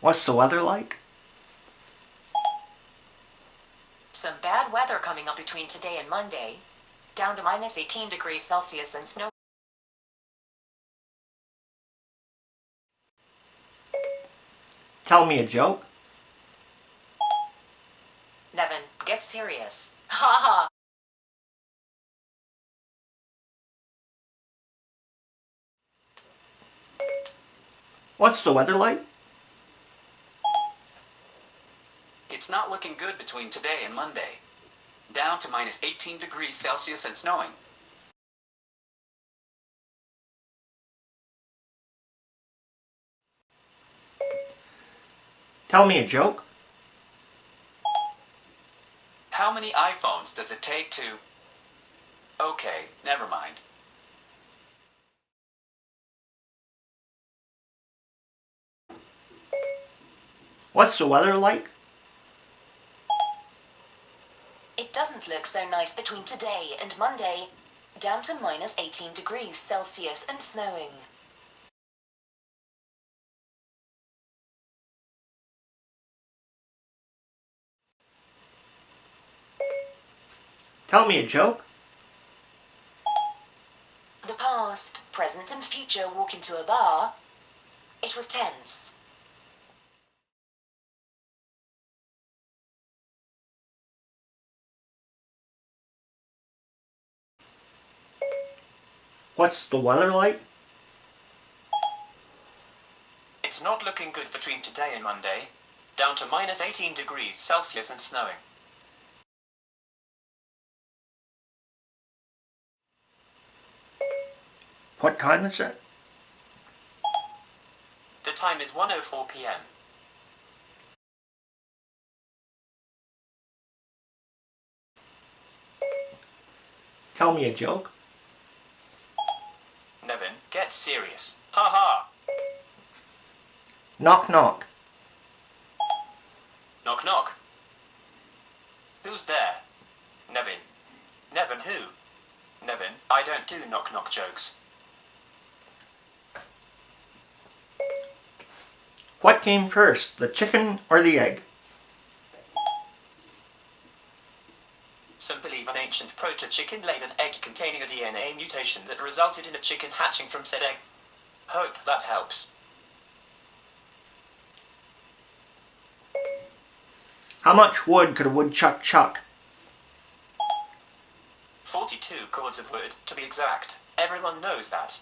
What's the weather like? Some bad weather coming up between today and Monday. Down to minus 18 degrees Celsius and snow. Tell me a joke. Nevin, get serious. Ha ha. What's the weather like? It's not looking good between today and Monday. Down to minus 18 degrees Celsius and snowing. Tell me a joke. How many iPhones does it take to... Okay, never mind. What's the weather like? It doesn't look so nice between today and Monday. Down to minus 18 degrees Celsius and snowing. Tell me a joke. The past, present, and future walk into a bar. It was tense. What's the weather like? It's not looking good between today and Monday. Down to minus 18 degrees Celsius and snowing. What time is it? The time is 1.04 p.m. Tell me a joke. Get serious. Ha ha! Knock knock. Knock knock. Who's there? Nevin. Nevin who? Nevin, I don't do knock knock jokes. What came first, the chicken or the egg? Some believe an ancient proto-chicken laid an egg containing a DNA mutation that resulted in a chicken hatching from said egg. Hope that helps. How much wood could a woodchuck chuck? 42 cords of wood, to be exact. Everyone knows that.